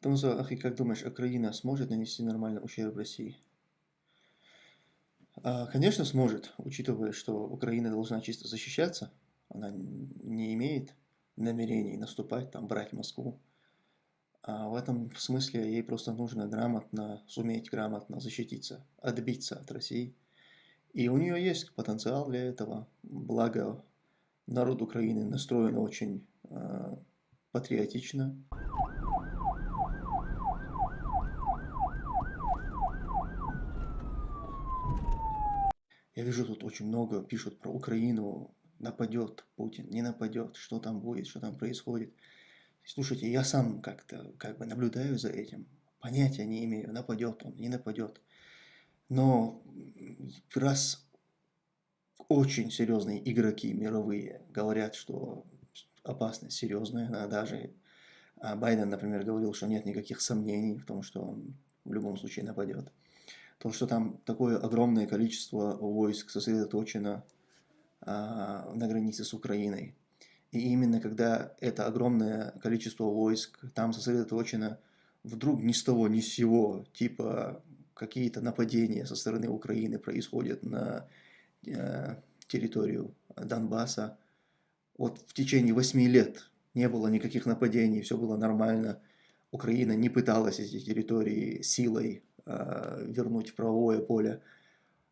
Томзо, Ахи, как думаешь, Украина сможет нанести нормальный ущерб России? А, конечно, сможет, учитывая, что Украина должна чисто защищаться. Она не имеет намерений наступать, там, брать Москву. А в этом смысле ей просто нужно грамотно, суметь грамотно защититься, отбиться от России. И у нее есть потенциал для этого. Благо, народ Украины настроен очень э, патриотично. Я вижу, тут очень много пишут про Украину, нападет Путин, не нападет, что там будет, что там происходит. Слушайте, я сам как-то как бы наблюдаю за этим, понятия не имею, нападет он, не нападет. Но раз очень серьезные игроки мировые говорят, что опасность серьезная, а даже Байден, например, говорил, что нет никаких сомнений в том, что он в любом случае нападет то, что там такое огромное количество войск сосредоточено а, на границе с Украиной. И именно когда это огромное количество войск там сосредоточено, вдруг ни с того ни с сего, типа какие-то нападения со стороны Украины происходят на э, территорию Донбасса. Вот в течение восьми лет не было никаких нападений, все было нормально. Украина не пыталась эти территории силой вернуть в правовое поле.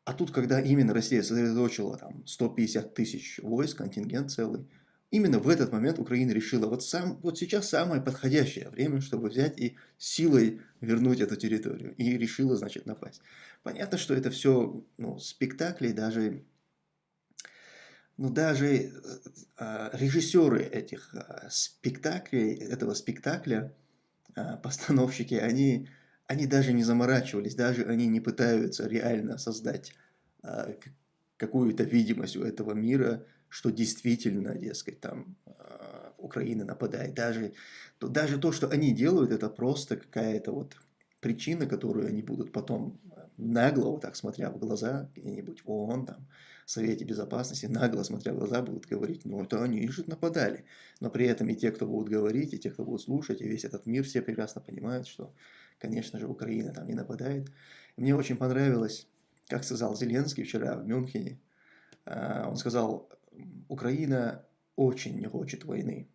А тут, когда именно Россия сосредоточила там 150 тысяч войск, контингент целый, именно в этот момент Украина решила, вот, сам, вот сейчас самое подходящее время, чтобы взять и силой вернуть эту территорию. И решила, значит, напасть. Понятно, что это все ну, спектакли, даже, ну, даже э, э, режиссеры этих э, спектаклей, этого спектакля, э, постановщики, они они даже не заморачивались, даже они не пытаются реально создать э, какую-то видимость у этого мира, что действительно, дескать, там э, Украина нападает. Даже то, даже то, что они делают, это просто какая-то вот причина, которую они будут потом нагло, вот так смотря в глаза, где-нибудь в ООН, там, в Совете Безопасности, нагло смотря в глаза, будут говорить, ну это они же нападали. Но при этом и те, кто будут говорить, и те, кто будут слушать, и весь этот мир, все прекрасно понимают, что конечно же, Украина там не нападает. Мне очень понравилось, как сказал Зеленский вчера в Мюнхене. А, он сказал, Украина очень не хочет войны.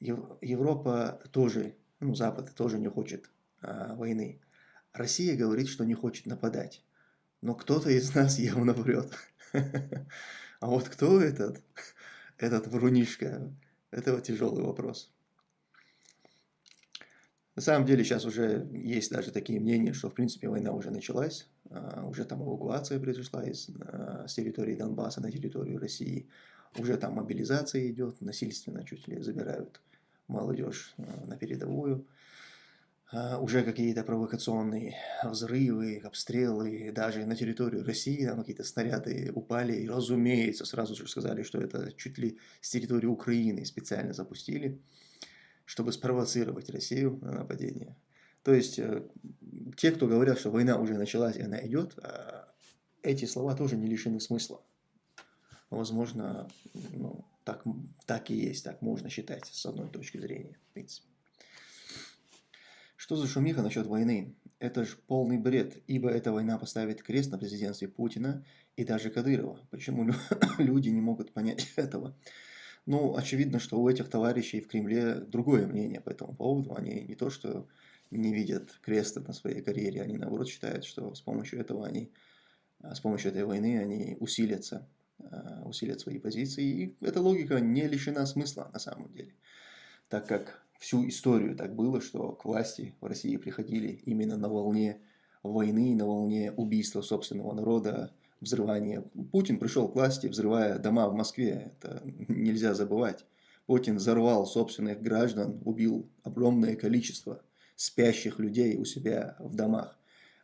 Европа тоже, ну, Запад тоже не хочет а, войны. Россия говорит, что не хочет нападать. Но кто-то из нас явно врет. А вот кто этот, этот врунишка, это тяжелый вопрос. На самом деле сейчас уже есть даже такие мнения, что в принципе война уже началась, а, уже там эвакуация произошла из, а, с территории Донбасса на территорию России, уже там мобилизация идет, насильственно чуть ли забирают молодежь а, на передовую, уже какие-то провокационные взрывы, обстрелы, даже на территорию России там какие-то снаряды упали, и разумеется, сразу же сказали, что это чуть ли с территории Украины специально запустили чтобы спровоцировать Россию на нападение. То есть, э, те, кто говорят, что война уже началась и она идет, а, эти слова тоже не лишены смысла. Возможно, ну, так, так и есть, так можно считать с одной точки зрения, в принципе. Что за шумиха насчет войны? Это же полный бред, ибо эта война поставит крест на президентстве Путина и даже Кадырова. Почему люди не могут понять этого? Ну, очевидно, что у этих товарищей в Кремле другое мнение по этому поводу. Они не то, что не видят креста на своей карьере, они наоборот считают, что с помощью этого они, а, с помощью этой войны они усилятся, а, усилят свои позиции. И эта логика не лишена смысла на самом деле. Так как всю историю так было, что к власти в России приходили именно на волне войны, на волне убийства собственного народа, взрывание. Путин пришел к власти, взрывая дома в Москве. Это нельзя забывать. Путин взорвал собственных граждан, убил огромное количество спящих людей у себя в домах.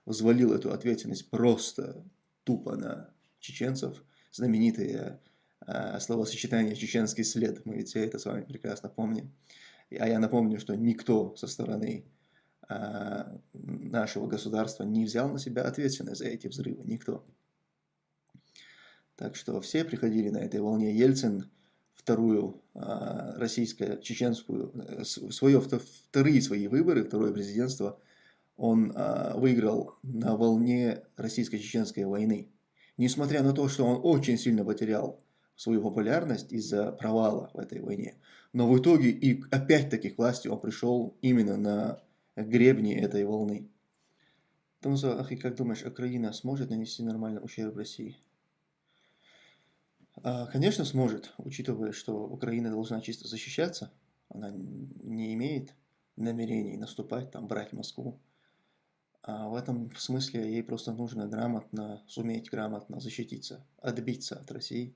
Взвалил эту ответственность просто тупо на чеченцев. Знаменитые э, словосочетание «чеченский след». Мы ведь все это с вами прекрасно помним. А я напомню, что никто со стороны э, нашего государства не взял на себя ответственность за эти взрывы. Никто. Так что все приходили на этой волне. Ельцин вторую а, российско-чеченскую, э, свое, вторые свои выборы, второе президентство, он а, выиграл на волне российско-чеченской войны. Несмотря на то, что он очень сильно потерял свою популярность из-за провала в этой войне. Но в итоге и опять-таки к власти он пришел именно на гребни этой волны. Томзо, ах, и как думаешь, Украина сможет нанести нормальный ущерб России? А, конечно, сможет, учитывая, что Украина должна чисто защищаться. Она не имеет намерений наступать, там, брать Москву. А в этом смысле ей просто нужно грамотно, суметь грамотно защититься, отбиться от России.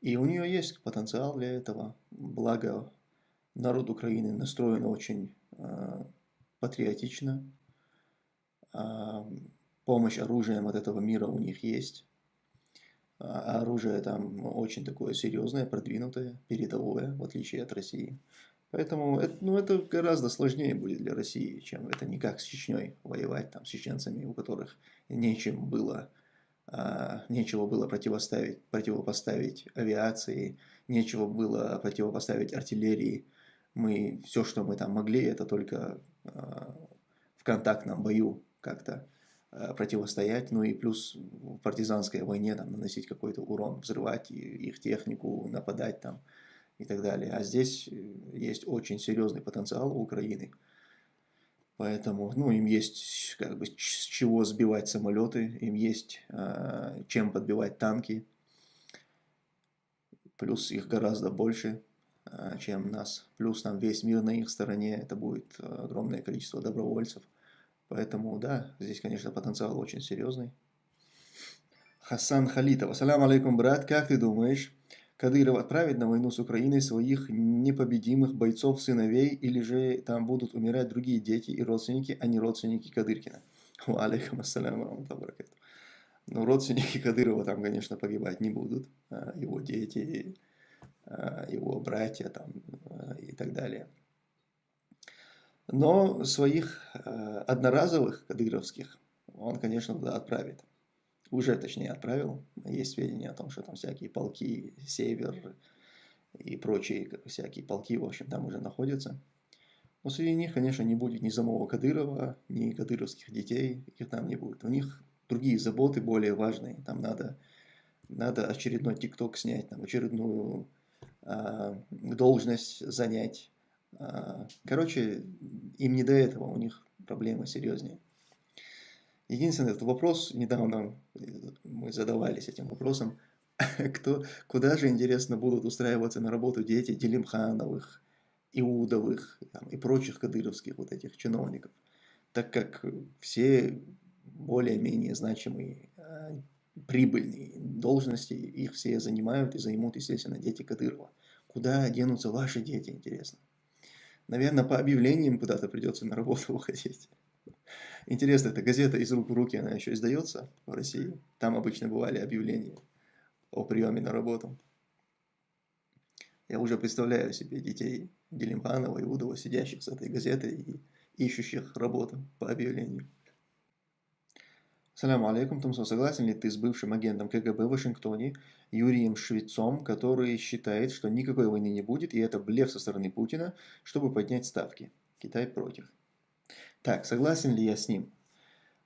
И у нее есть потенциал для этого. Благо, народ Украины настроен очень э, патриотично. Э, помощь оружием от этого мира у них есть. А оружие там очень такое серьезное, продвинутое, передовое, в отличие от России. Поэтому это, ну, это гораздо сложнее будет для России, чем это не как с Чечней воевать, там, с чеченцами, у которых нечем было, а, нечего было противоставить, противопоставить авиации, нечего было противопоставить артиллерии. Мы, все, что мы там могли, это только а, в контактном бою как-то противостоять, ну и плюс в партизанской войне там, наносить какой-то урон, взрывать их технику, нападать там и так далее. А здесь э, есть очень серьезный потенциал у Украины. Поэтому, ну, им есть как бы с чего сбивать самолеты, им есть э, чем подбивать танки. Плюс их гораздо больше, э, чем нас. Плюс там весь мир на их стороне, это будет огромное количество добровольцев. Поэтому, да, здесь, конечно, потенциал очень серьезный. Хасан Халитов. Ассаламу алейкум, брат. Как ты думаешь, Кадыров отправит на войну с Украиной своих непобедимых бойцов-сыновей, или же там будут умирать другие дети и родственники, а не родственники Кадыркина? Алейкум ассаляму Ну, родственники Кадырова там, конечно, погибать не будут. А его дети, а его братья там, а, и так далее. Но своих э, одноразовых кадыровских он, конечно, туда отправит. Уже, точнее, отправил. Есть сведения о том, что там всякие полки, север и прочие всякие полки, в общем, там уже находятся. Но среди них, конечно, не будет ни самого Кадырова, ни кадыровских детей, их там не будет. У них другие заботы более важные. Там надо, надо очередной ТикТок снять, там очередную э, должность занять а, короче, им не до этого, у них проблемы серьезнее. Единственный этот вопрос, недавно мы задавались этим вопросом, кто, куда же, интересно, будут устраиваться на работу дети Делимхановых, Иудовых там, и прочих кадыровских вот этих чиновников, так как все более-менее значимые, а, прибыльные должности, их все занимают и займут, естественно, дети Кадырова. Куда денутся ваши дети, интересно? Наверное, по объявлениям куда-то придется на работу уходить. Интересно, эта газета «Из рук в руки», она еще издается в России. Там обычно бывали объявления о приеме на работу. Я уже представляю себе детей Делимханова и Удова, сидящих с этой газетой и ищущих работу по объявлению. Саляму алейкум, Тумсо, согласен ли ты с бывшим агентом КГБ в Вашингтоне Юрием Швецом, который считает, что никакой войны не будет, и это блеф со стороны Путина, чтобы поднять ставки? Китай против. Так, согласен ли я с ним?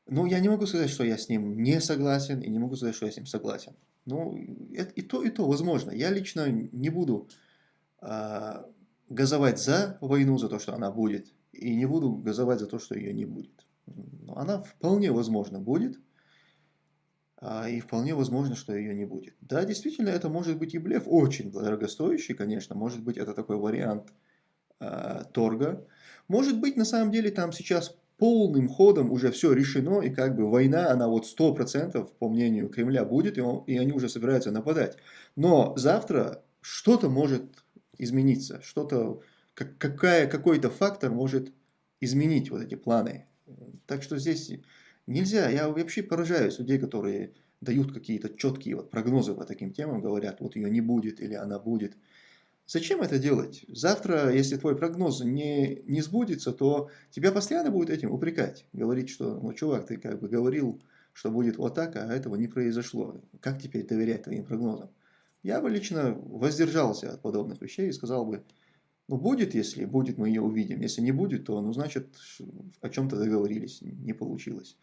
Ну, я не могу сказать, что я с ним не согласен, и не могу сказать, что я с ним согласен. Ну, и то, и то возможно. Я лично не буду э, газовать за войну, за то, что она будет, и не буду газовать за то, что ее не будет она вполне возможно будет, а, и вполне возможно, что ее не будет. Да, действительно, это может быть и блеф, очень дорогостоящий, конечно, может быть, это такой вариант э, торга. Может быть, на самом деле, там сейчас полным ходом уже все решено, и как бы война, она вот 100%, по мнению Кремля, будет, и, он, и они уже собираются нападать. Но завтра что-то может измениться, что-то, как, какая, какой-то фактор может изменить вот эти планы так что здесь нельзя, я вообще поражаюсь людей, которые дают какие-то четкие вот прогнозы по таким темам, говорят, вот ее не будет или она будет. Зачем это делать? Завтра, если твой прогноз не, не сбудется, то тебя постоянно будут этим упрекать. Говорить, что, ну, чувак, ты как бы говорил, что будет вот так, а этого не произошло. Как теперь доверять твоим прогнозам? Я бы лично воздержался от подобных вещей и сказал бы, ну будет, если будет, мы ее увидим. Если не будет, то, ну значит, о чем-то договорились, не получилось.